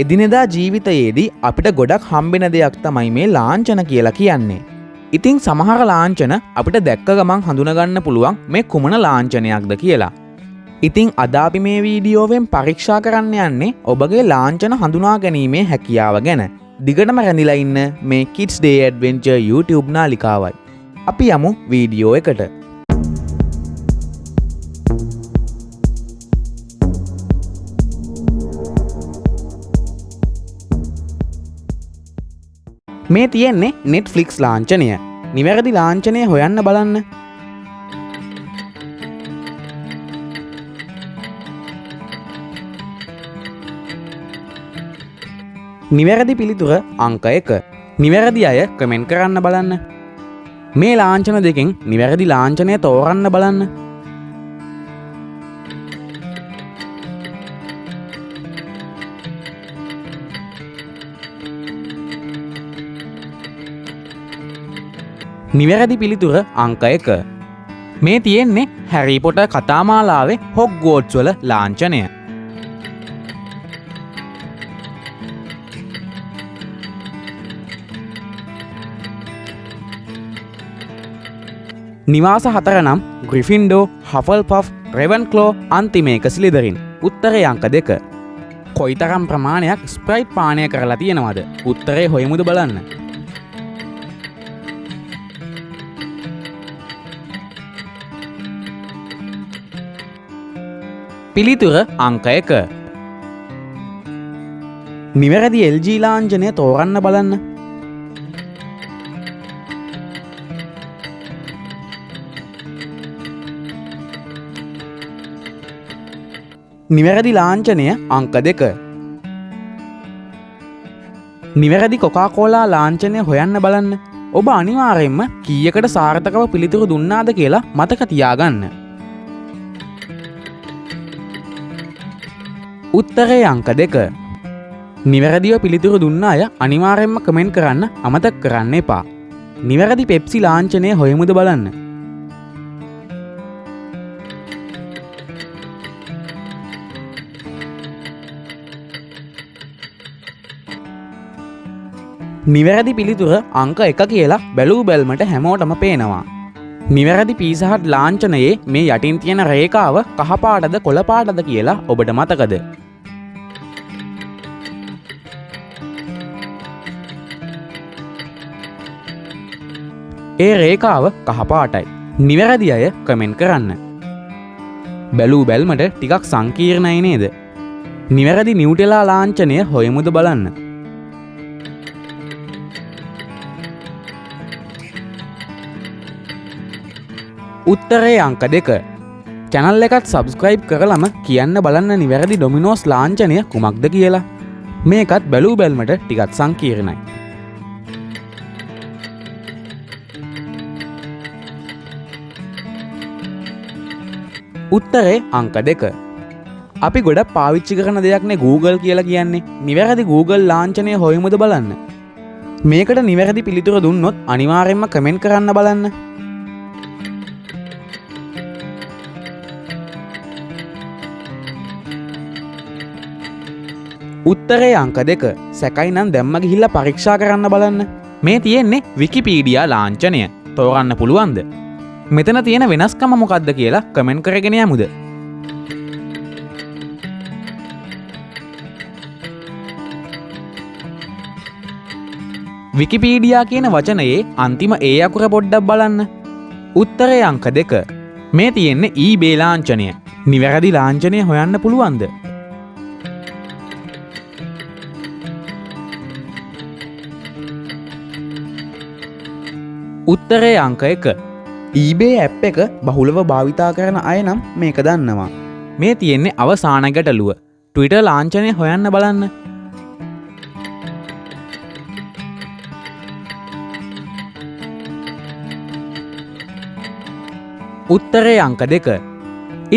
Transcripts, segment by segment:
එදිනෙදා ජීවිතයේදී අපිට ගොඩක් හම්බෙන දෙයක් තමයි මේ ලාංචන කියලා කියන්නේ. ඉතිං සමහර ලාංචන අපිට දැක්ක ගමන් හඳුනගන්න පුළුවන් මේ කුමන ලාංචනයක්ද කියලා. ඉතිං අදාපි මේ වීඩියෝවෙන් පරීක්ෂා කරන්න යන්නේ ඔබගේ ලාංචන හඳුනා ගැනීමේ හැකියාව ගැන. දිගටම රැඳිලා ඉන්න මේ කිටස් ඩේ ඇඩවෙන්චර් YouTube නාලිකාවයි. අපි යමු වීඩියෝ එකට. මේ තියෙන්නේ නෙට්ෆලික්ස් ලාංචනය නිවැරදි ලාංචනය හොයන්න බලන්න. නිවැරදි පිළිතුර අංක එක. නිවැරදි අය කමෙන්ට් කරන්න බලන්න. මේ ලාංචන දෙකෙන් නිවැරදි ලාංචනය තෝරන්න බලන්න. නිවැරදි පිළිතුර අංක එක. මේ තියෙන්නේ හැරිපොට කතාමාලාවේ හොග්ගෝඩ්ස්වල ලාංචනය නිවාස හතර නම් ග්‍රිෆින්ඩෝ හෆල් පෆ් රෙවන් කලෝ අන්තිමේක සිලිදරින් උත්තරය අංක දෙක. කොයිතරම් ප්‍රමාණයක් ස්ප්‍රයිට් පානය කරලා තියෙනවද? උත්තරේ හොයමුද බලන්න. පිළිතුර අංක එක. නිවැරදි එල්ජී ලාංජනය තෝරන්න බලන්න. නිවැරදි ලාංචනය අංක දෙක. නිවැරදි කොකාකෝලා ලාංචනය හොයන්න බලන්න. ඔබ අනිවාරයෙන්ම කීයකට සාර්ථකව පිළිතුරු දුන්නාද කියලා මතක තියාගන්න. උත්තරේ අංක දෙක. නිවැරදිව පිළිතුරු දුන්න අය අනිවාරෙන්ම කමෙන්ට් කරන්න අමතක් කරන්න එපා. නිවැරදි පෙප්සි ලාංචනය හොයමුද බලන්න. නිවැරදි පිළිතුර අංක එක කියලා බැලූ බැල්මට හැමෝටම පේනවා. නිවැරදි පිසහත් ලාංචනයේ මේ යටින් තියෙන රේකාව කහපාටද කොළපාටද කියලා ඔබට මතකද. ඒ රේකාව කහපාටයි. නිවැරදි අය කමෙන්ට් කරන්න. බැලූ බැල්මට ටිකක් සංකීර්ණයි නේද. නිවැරදි නිවටෙලා ලාංචනය හොයමුද බලන්න. උත්තරේ අංක දෙක. චැනල් එකත් සබස්ක්‍රයිබ් කරලම කියන්න බලන්න නිවැරදි ඩොමිනෝස් ලාංචනය කුමක්ද කියලා. මේකත් බැලූ බැල්මට ටිකත් සංකීරණයි. උත්තරේ අංක දෙක. අපි ගොඩ පාවිච්චි කරන දෙයක්නේ Google කියලා කියන්නේ. නිවැරදි Google ලාංචනය හොයමුද බලන්න. මේකට නිවැරදි පිළිතුර දුන්නොත් අනිවාරෙන්ම කමෙන්ට් කරන්න බලන්න. උත්තරේ අංක දෙක. සැකයි නම් දැම්ම ගිහිල්ල පරීක්ෂා කරන්න බලන්න. මේ තියෙන්නේ විකිපීඩියා ලාංචනය තෝරන්න පුළුවන්ද? මෙතන තියෙන වෙනස්කම මොකක්ද කියලා කමෙන්ට් කරගෙන යමුද? විකිපීඩියා කියන වචනයේ අන්තිම ඒ අකුර පොඩ්ඩක් බලන්න. උත්තරය අංක දෙක. මේ තියෙන්නේ ඊ බේලාංචනය නිවැරදි ලාංචනය හොයන්න පුළුවන්ද? උත්තරේ අංක එක. ඊබේ ඇප් එක බහුලව භාවිතා කරන අය නම් මේක දන්නවා. මේ තියෙන්නේ අවසාන ගැටලුව. ටවිට ලාංචනය හොයන්න බලන්න. උත්තරේ අංක දෙක.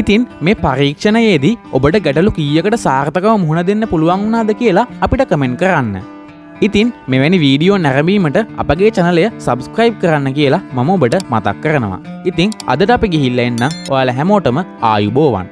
ඉතින් මේ පරීක්ෂණයේදී ඔබට ගැටලු කීයකට සාර්ථකව මුහුණ දෙන්න පුළුවන් වුණාද කියලා අපිට කමෙන්ට් කරන්න. ඉතින් මෙවැනි වීඩියෝ නැරඹීමට අපගේ චනලය සබස්ක්‍රයිබ් කරන්න කියලා මම ඔබට මතක් කරනවා. ඉතිං අදට අපි ගිහිල්ල එන්න ඔයාල හැමෝටම ආයුබෝවන්.